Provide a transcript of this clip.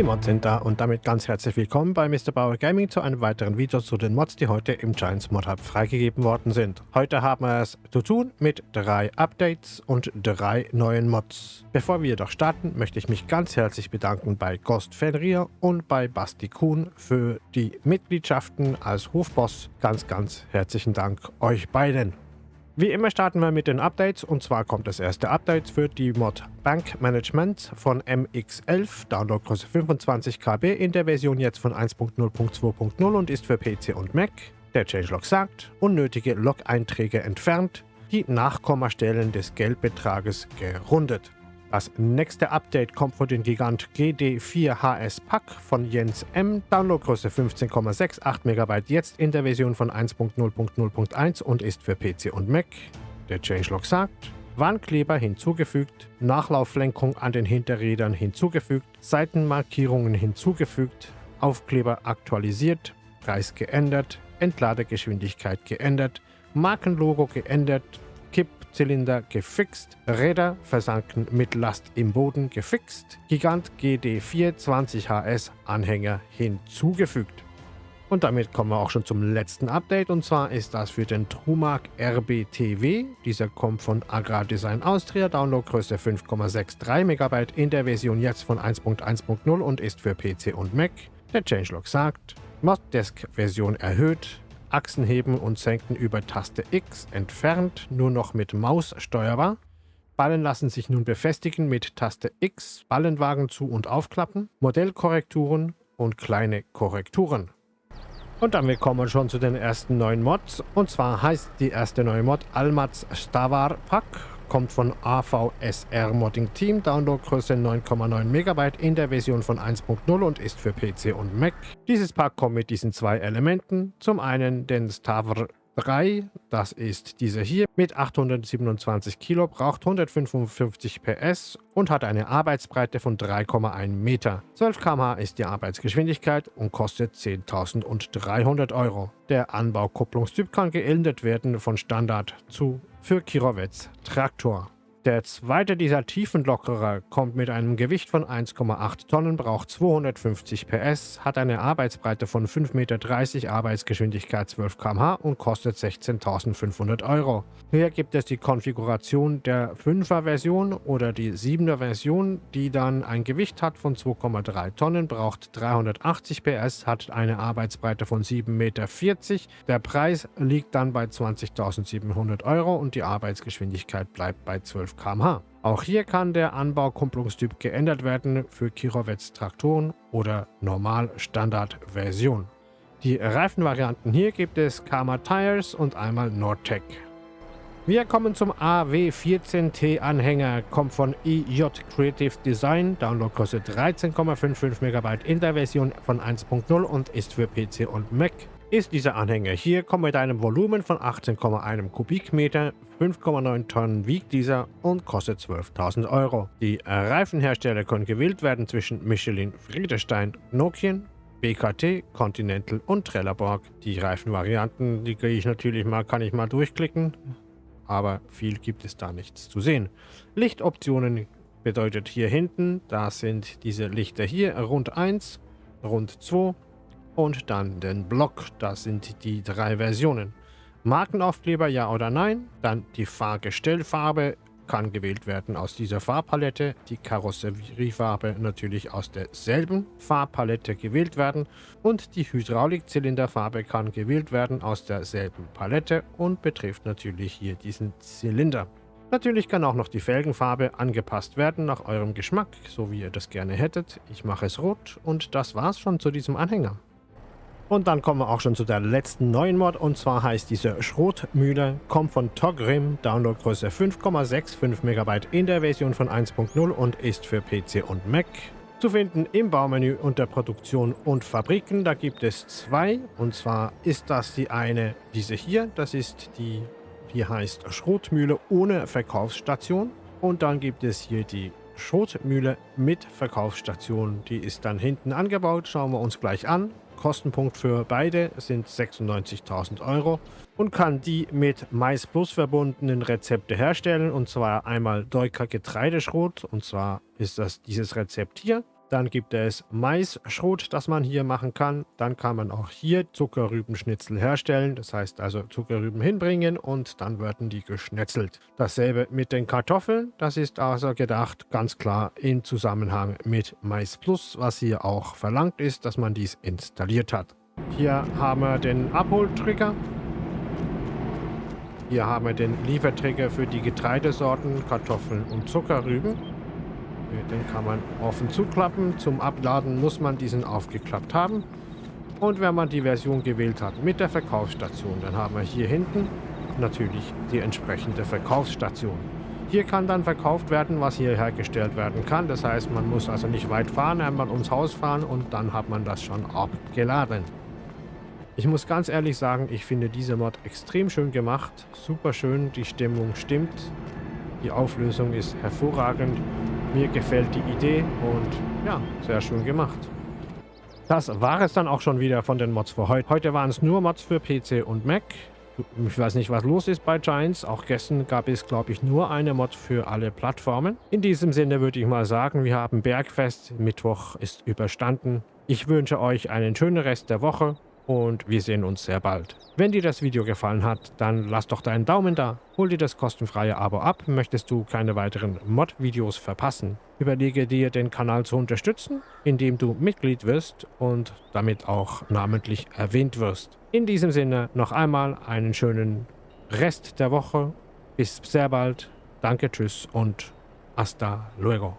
Die Mods sind da und damit ganz herzlich willkommen bei Mr. Bauer Gaming zu einem weiteren Video zu den Mods, die heute im Giants Mod Hub freigegeben worden sind. Heute haben wir es zu tun mit drei Updates und drei neuen Mods. Bevor wir jedoch starten, möchte ich mich ganz herzlich bedanken bei Ghost Fenrir und bei Basti Kuhn für die Mitgliedschaften als Hofboss. Ganz, ganz herzlichen Dank euch beiden. Wie immer starten wir mit den Updates und zwar kommt das erste Update für die Mod Bank Management von MX11, Downloadgröße 25 KB in der Version jetzt von 1.0.2.0 und ist für PC und Mac. Der Changelog sagt, unnötige Log-Einträge entfernt, die Nachkommastellen des Geldbetrages gerundet. Das nächste Update kommt von den Gigant GD4HS Pack von Jens M. Downloadgröße 15,68 MB jetzt in der Version von 1.0.0.1 und ist für PC und Mac. Der Changelog sagt, Warnkleber hinzugefügt, Nachlauflenkung an den Hinterrädern hinzugefügt, Seitenmarkierungen hinzugefügt, Aufkleber aktualisiert, Preis geändert, Entladegeschwindigkeit geändert, Markenlogo geändert, Kippzylinder gefixt, Räder versanken mit Last im Boden gefixt, Gigant GD4 20HS Anhänger hinzugefügt. Und damit kommen wir auch schon zum letzten Update und zwar ist das für den Trumark RBTW. Dieser kommt von Agrardesign Austria, Downloadgröße 5,63 MB in der Version jetzt von 1.1.0 und ist für PC und Mac. Der Changelog sagt, Moddesk Version erhöht, Achsen heben und senken über Taste X entfernt, nur noch mit Maus steuerbar. Ballen lassen sich nun befestigen mit Taste X, Ballenwagen zu- und aufklappen, Modellkorrekturen und kleine Korrekturen. Und damit kommen wir schon zu den ersten neuen Mods. Und zwar heißt die erste neue Mod Almaz Stavar Pack kommt von AVSR Modding Team, Downloadgröße 9,9 MB in der Version von 1.0 und ist für PC und Mac. Dieses Pack kommt mit diesen zwei Elementen. Zum einen den Stavr 3, das ist dieser hier, mit 827 Kilo, braucht 155 PS und hat eine Arbeitsbreite von 3,1 Meter. 12 km/h ist die Arbeitsgeschwindigkeit und kostet 10.300 Euro. Der Anbaukupplungstyp kann geändert werden von Standard zu für Kirovets Traktor. Der zweite dieser Tiefenlockerer kommt mit einem Gewicht von 1,8 Tonnen, braucht 250 PS, hat eine Arbeitsbreite von 5,30 Meter, Arbeitsgeschwindigkeit 12 km/h und kostet 16.500 Euro. Hier gibt es die Konfiguration der 5er Version oder die 7er Version, die dann ein Gewicht hat von 2,3 Tonnen, braucht 380 PS, hat eine Arbeitsbreite von 7,40 Meter. Der Preis liegt dann bei 20.700 Euro und die Arbeitsgeschwindigkeit bleibt bei 12 12 km/h. Auch hier kann der Anbaukupplungstyp geändert werden für Kirovets Traktoren oder Normal-Standard-Version. Die Reifenvarianten hier gibt es Karma Tires und einmal Nordtec. Wir kommen zum AW14T Anhänger, kommt von EJ Creative Design, Downloadgröße 13,55 MB in der Version von 1.0 und ist für PC und Mac ist dieser Anhänger hier, kommt mit einem Volumen von 18,1 Kubikmeter, 5,9 Tonnen wiegt dieser und kostet 12.000 Euro. Die Reifenhersteller können gewählt werden zwischen Michelin, Friedestein, Nokian, BKT, Continental und Trelleborg. Die Reifenvarianten, die kriege ich natürlich mal, kann ich mal durchklicken, aber viel gibt es da nichts zu sehen. Lichtoptionen bedeutet hier hinten, da sind diese Lichter hier, rund 1, rund 2, und dann den Block. Das sind die drei Versionen. Markenaufkleber ja oder nein. Dann die Fahrgestellfarbe kann gewählt werden aus dieser Farbpalette. Die Karosseriefarbe natürlich aus derselben Farbpalette gewählt werden. Und die Hydraulikzylinderfarbe kann gewählt werden aus derselben Palette und betrifft natürlich hier diesen Zylinder. Natürlich kann auch noch die Felgenfarbe angepasst werden nach eurem Geschmack, so wie ihr das gerne hättet. Ich mache es rot und das war's schon zu diesem Anhänger. Und dann kommen wir auch schon zu der letzten neuen Mod. Und zwar heißt diese Schrotmühle, kommt von Togrim, Downloadgröße 5,65 MB in der Version von 1.0 und ist für PC und Mac. Zu finden im Baumenü unter Produktion und Fabriken, da gibt es zwei. Und zwar ist das die eine, diese hier, das ist die, die heißt Schrotmühle ohne Verkaufsstation. Und dann gibt es hier die Schrotmühle mit Verkaufsstation, die ist dann hinten angebaut, schauen wir uns gleich an. Kostenpunkt für beide sind 96.000 Euro und kann die mit Mais Plus verbundenen Rezepte herstellen und zwar einmal Deuker Getreideschrot und zwar ist das dieses Rezept hier Dann gibt es Maisschrot, das man hier machen kann. Dann kann man auch hier Zuckerrübenschnitzel herstellen. Das heißt also Zuckerrüben hinbringen und dann werden die geschnetzelt. Dasselbe mit den Kartoffeln. Das ist also gedacht ganz klar in Zusammenhang mit Mais Plus, was hier auch verlangt ist, dass man dies installiert hat. Hier haben wir den Abholtrigger. Hier haben wir den Liefertrigger für die Getreidesorten, Kartoffeln und Zuckerrüben. Den kann man offen zuklappen. Zum Abladen muss man diesen aufgeklappt haben. Und wenn man die Version gewählt hat mit der Verkaufsstation, dann haben wir hier hinten natürlich die entsprechende Verkaufsstation. Hier kann dann verkauft werden, was hier hergestellt werden kann. Das heißt, man muss also nicht weit fahren, einmal ums Haus fahren und dann hat man das schon abgeladen. Ich muss ganz ehrlich sagen, ich finde diese Mod extrem schön gemacht. Super schön, die Stimmung stimmt. Die Auflösung ist hervorragend. Mir gefällt die Idee und ja, sehr schön gemacht. Das war es dann auch schon wieder von den Mods für heute. Heute waren es nur Mods für PC und Mac. Ich weiß nicht, was los ist bei Giants. Auch gestern gab es, glaube ich, nur eine Mod für alle Plattformen. In diesem Sinne würde ich mal sagen, wir haben Bergfest. Mittwoch ist überstanden. Ich wünsche euch einen schönen Rest der Woche und wir sehen uns sehr bald. Wenn dir das Video gefallen hat, dann lass doch deinen Daumen da. Hol dir das kostenfreie Abo ab, möchtest du keine weiteren Mod-Videos verpassen. Überlege dir, den Kanal zu unterstützen, indem du Mitglied wirst und damit auch namentlich erwähnt wirst. In diesem Sinne noch einmal einen schönen Rest der Woche. Bis sehr bald. Danke, tschüss und hasta luego.